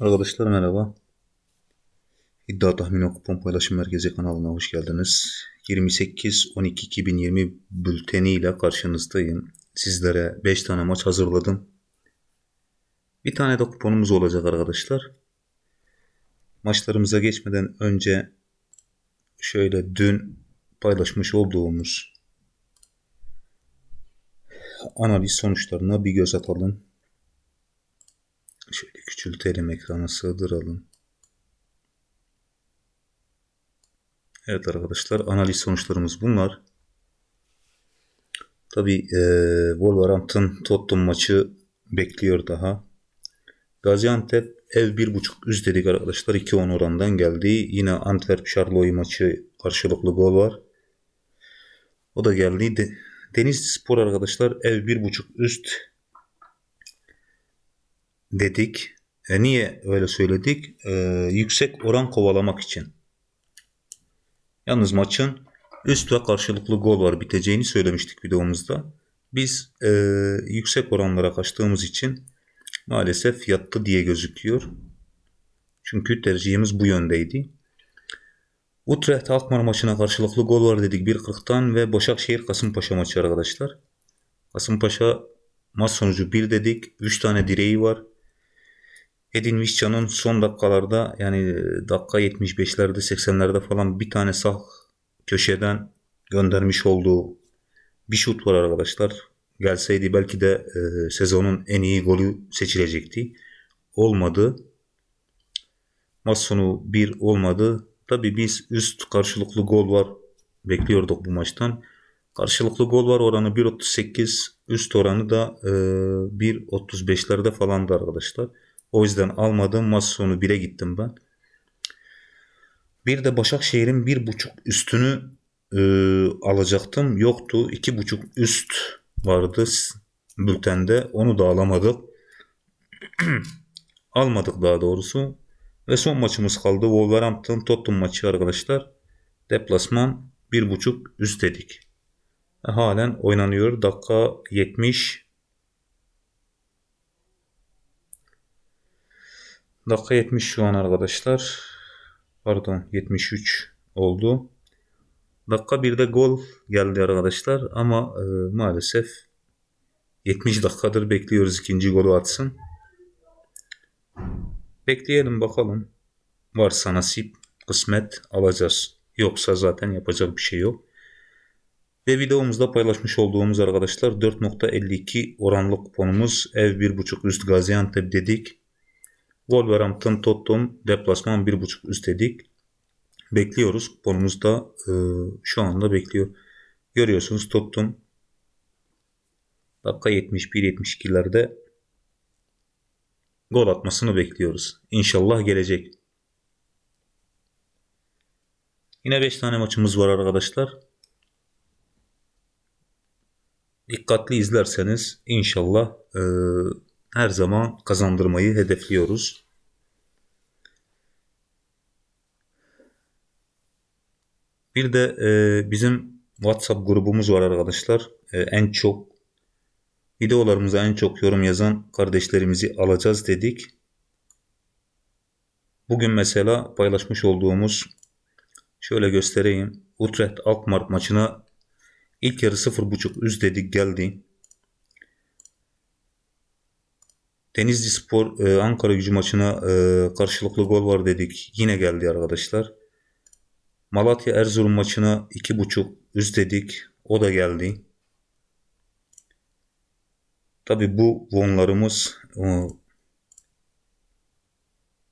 Arkadaşlar merhaba. İddia Tahmini Kupon Paylaşım Merkezi kanalına hoş geldiniz. 28-12-2020 bülteni ile karşınızdayım. Sizlere 5 tane maç hazırladım. Bir tane de kuponumuz olacak arkadaşlar. Maçlarımıza geçmeden önce şöyle dün paylaşmış olduğumuz analiz sonuçlarına bir göz atalım. Şöyle küçültelim ekranı sığdıralım. Evet arkadaşlar analiz sonuçlarımız bunlar. Tabi e, Wolverhampton Tottenham maçı bekliyor daha. Gaziantep ev 1.5 üst dedik arkadaşlar 2-10 orandan geldi. Yine Antwerp Charleroi maçı karşılıklı gol var. O da geldi. De, Denizli Spor arkadaşlar ev 1.5 üst dedik. E niye öyle söyledik? E, yüksek oran kovalamak için. Yalnız maçın üst ve karşılıklı gol var biteceğini söylemiştik videomuzda. Biz e, yüksek oranlara kaçtığımız için maalesef yattı diye gözüküyor. Çünkü tercihimiz bu yöndeydi. Utrecht Alkmaar maçına karşılıklı gol var dedik 1.40'tan ve Başakşehir Kasımpaşa maçı arkadaşlar. Kasımpaşa maç sonucu 1 dedik. 3 tane direği var. Edin Visca'nın son dakikalarda yani dakika 75'lerde 80'lerde falan bir tane sağ köşeden göndermiş olduğu bir şut var arkadaşlar. Gelseydi belki de e, sezonun en iyi golü seçilecekti. Olmadı. Maç sonu 1 olmadı. Tabi biz üst karşılıklı gol var bekliyorduk bu maçtan. Karşılıklı gol var oranı 1.38 üst oranı da e, 1.35'lerde falandı arkadaşlar. O yüzden almadım. Maç sonu 1'e gittim ben. Bir de Başakşehir'in 1.5 üstünü e, alacaktım. Yoktu. 2.5 üst vardı bültende. Onu da alamadık. Almadık daha doğrusu. Ve son maçımız kaldı. Wolverhampton Tottenham maçı arkadaşlar. Deplasman 1.5 üst dedik. Halen oynanıyor. Dakika 70 Dakika 70 şu an arkadaşlar. Pardon 73 oldu. Dakika 1'de gol geldi arkadaşlar ama e, maalesef 70 dakikadır bekliyoruz ikinci golü atsın. Bekleyelim bakalım. Varsa nasip, kısmet alacağız. Yoksa zaten yapacak bir şey yok. Ve videomuzda paylaşmış olduğumuz arkadaşlar 4.52 oranlı kuponumuz ev 1.5 üst Gaziantep dedik. Wolverhampton Tottenham deplasman 1.5 üst dedik. Bekliyoruz. Kuponumuz da e, şu anda bekliyor. Görüyorsunuz Tottenham dakika 71-72'lerde gol atmasını bekliyoruz. İnşallah gelecek. Yine 5 tane maçımız var arkadaşlar. Dikkatli izlerseniz inşallah e, her zaman kazandırmayı hedefliyoruz. Bir de e, bizim WhatsApp grubumuz var arkadaşlar. E, en çok videolarımıza en çok yorum yazan kardeşlerimizi alacağız dedik. Bugün mesela paylaşmış olduğumuz şöyle göstereyim. Utrecht Alkmaar maçına ilk yarı 0.5 üst dedik geldi. Denizli Spor e, Ankara gücü maçına e, karşılıklı gol var dedik. Yine geldi arkadaşlar. Malatya Erzurum maçına 2.5 üst dedik. O da geldi. Tabi bu vonlarımız e,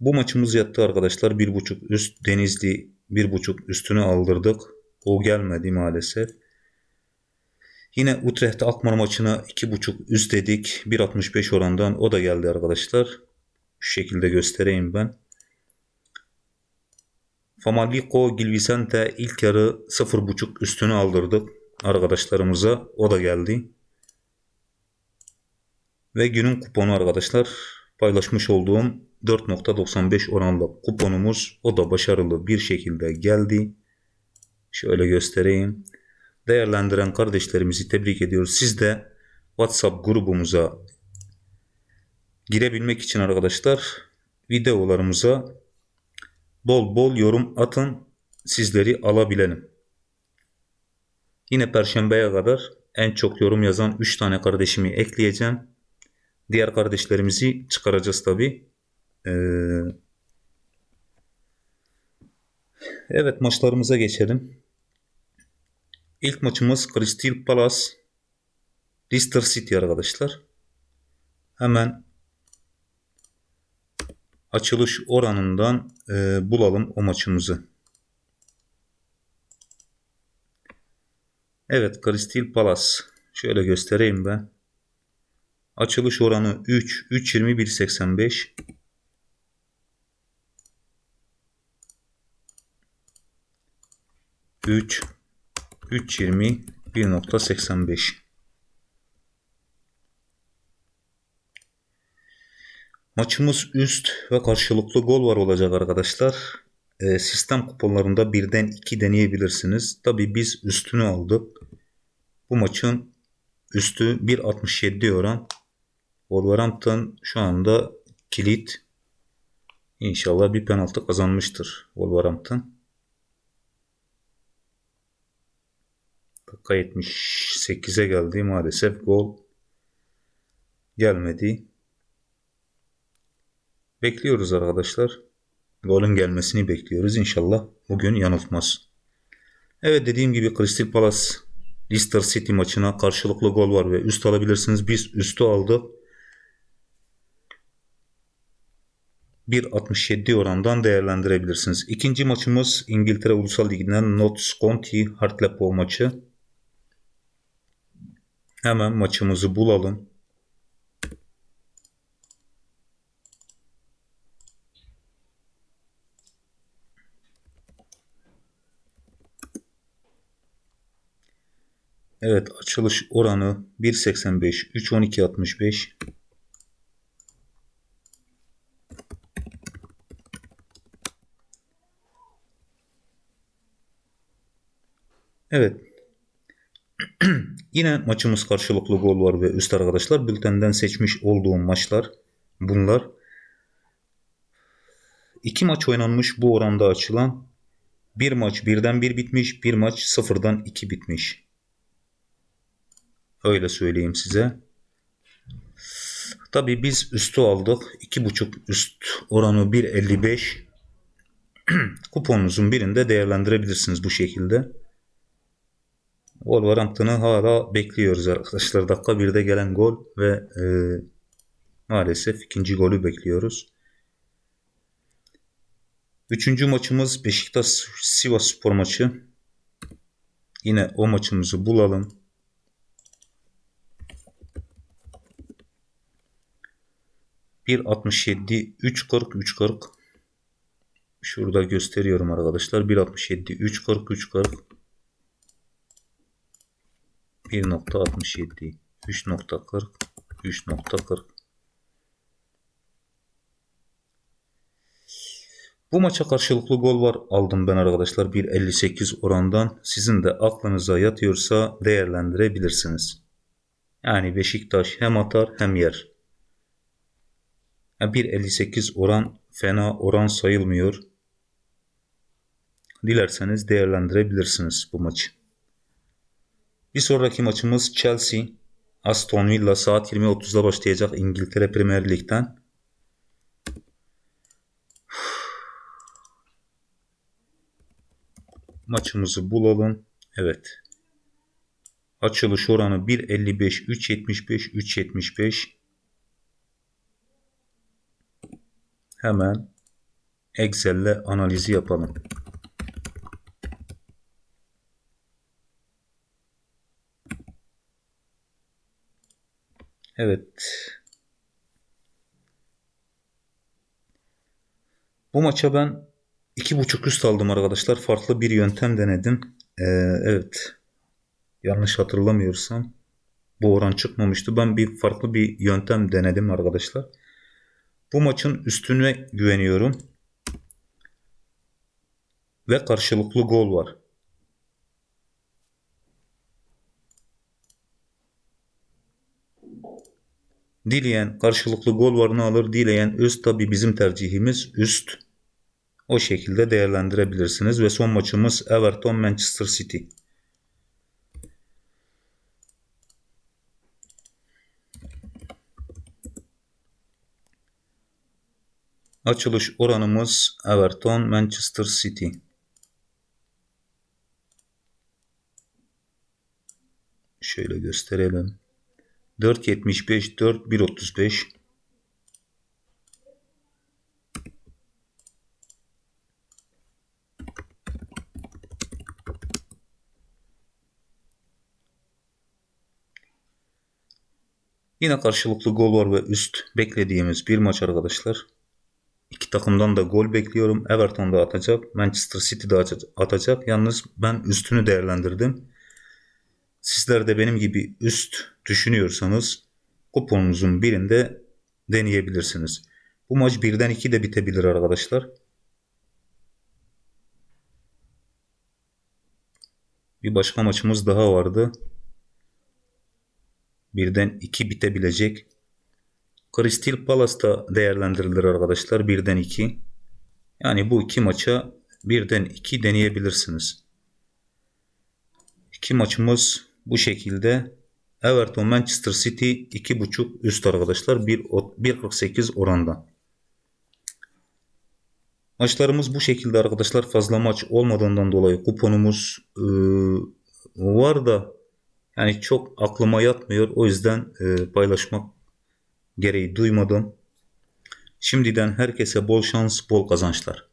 bu maçımız yattı arkadaşlar. 1.5 üst Denizli 1.5 üstünü aldırdık. O gelmedi maalesef. Yine Utrecht Alkmaar maçına 2.5 üst dedik. 1.65 orandan o da geldi arkadaşlar. Şu şekilde göstereyim ben. Famalicão Gilvicente ilk yarı 0.5 üstünü aldırdık arkadaşlarımıza. O da geldi. Ve günün kuponu arkadaşlar paylaşmış olduğum 4.95 oranlı kuponumuz o da başarılı bir şekilde geldi. Şöyle göstereyim değerlendiren kardeşlerimizi tebrik ediyoruz. Siz de WhatsApp grubumuza girebilmek için arkadaşlar videolarımıza bol bol yorum atın. Sizleri alabilelim. Yine perşembeye kadar en çok yorum yazan 3 tane kardeşimi ekleyeceğim. Diğer kardeşlerimizi çıkaracağız tabi. Ee, evet maçlarımıza geçelim. İlk maçımız Crystal Palace Leicester City arkadaşlar. Hemen açılış oranından e, bulalım o maçımızı. Evet Crystal Palace. Şöyle göstereyim ben. Açılış oranı 3, 3.20, 1.85. Üç, 3.20, 1.85. Maçımız üst ve karşılıklı gol var olacak arkadaşlar. E, sistem kuponlarında birden iki deneyebilirsiniz. Tabi biz üstünü aldık. Bu maçın üstü 1.67 oran. Wolverhampton şu anda kilit. İnşallah bir penaltı kazanmıştır Wolverhampton. Dakika 78'e geldi maalesef gol gelmedi. Bekliyoruz arkadaşlar. Golün gelmesini bekliyoruz. İnşallah bugün yanıltmaz. Evet dediğim gibi Crystal Palace Leicester City maçına karşılıklı gol var ve üst alabilirsiniz. Biz üstü aldık. 1.67 orandan değerlendirebilirsiniz. İkinci maçımız İngiltere Ulusal Ligi'nden Notts County Hartlepool maçı. Hemen maçımızı bulalım. Evet açılış oranı 1.85 3.12.65 Evet. Yine maçımız karşılıklı gol var ve üst arkadaşlar. Bültenden seçmiş olduğum maçlar bunlar. İki maç oynanmış bu oranda açılan. Bir maç birden bir bitmiş. Bir maç sıfırdan iki bitmiş. Öyle söyleyeyim size. Tabii biz üstü aldık. 2.5 üst oranı 1.55. Kuponunuzun birinde değerlendirebilirsiniz bu şekilde. Wolverhampton'ı hala bekliyoruz arkadaşlar. Dakika 1'de gelen gol ve e, maalesef ikinci golü bekliyoruz. Üçüncü maçımız Beşiktaş Sivas Spor maçı. Yine o maçımızı bulalım. 1.67 3.40 3.40 Şurada gösteriyorum arkadaşlar. 1.67 3.40 3.40 1.67 3.40 3.40 Bu maça karşılıklı gol var aldım ben arkadaşlar 1.58 orandan. Sizin de aklınıza yatıyorsa değerlendirebilirsiniz. Yani Beşiktaş hem atar hem yer. 1.58 oran fena oran sayılmıyor. Dilerseniz değerlendirebilirsiniz bu maçı. Bir sonraki maçımız Chelsea. Aston Villa saat 20.30'da başlayacak İngiltere Premier Lig'den. Maçımızı bulalım. Evet. Açılış oranı 1.55, 3.75, 3.75. Hemen Excel'le analizi yapalım. Evet. Bu maça ben iki buçuk üst aldım arkadaşlar. Farklı bir yöntem denedim. Ee, evet. Yanlış hatırlamıyorsam bu oran çıkmamıştı. Ben bir farklı bir yöntem denedim arkadaşlar. Bu maçın üstüne güveniyorum. Ve karşılıklı gol var. Dileyen karşılıklı gol varını alır. Dileyen üst tabi bizim tercihimiz üst. O şekilde değerlendirebilirsiniz. Ve son maçımız Everton Manchester City. Açılış oranımız Everton Manchester City. Şöyle gösterelim. 4.75 4 1.35 Yine karşılıklı gol var ve üst beklediğimiz bir maç arkadaşlar. İki takımdan da gol bekliyorum. Everton da atacak. Manchester City de atacak. Yalnız ben üstünü değerlendirdim. Sizler de benim gibi üst düşünüyorsanız kuponunuzun birinde deneyebilirsiniz. Bu maç birden 2 de bitebilir arkadaşlar. Bir başka maçımız daha vardı. Birden 2 bitebilecek. Crystal Palace'da değerlendirilir arkadaşlar. Birden 2. Yani bu iki maça birden 2 deneyebilirsiniz. İki maçımız bu şekilde. Everton Manchester City 2.5 üst arkadaşlar 1.48 oranda. Maçlarımız bu şekilde arkadaşlar fazla maç olmadığından dolayı kuponumuz e, var da yani çok aklıma yatmıyor. O yüzden e, paylaşmak gereği duymadım. Şimdiden herkese bol şans, bol kazançlar.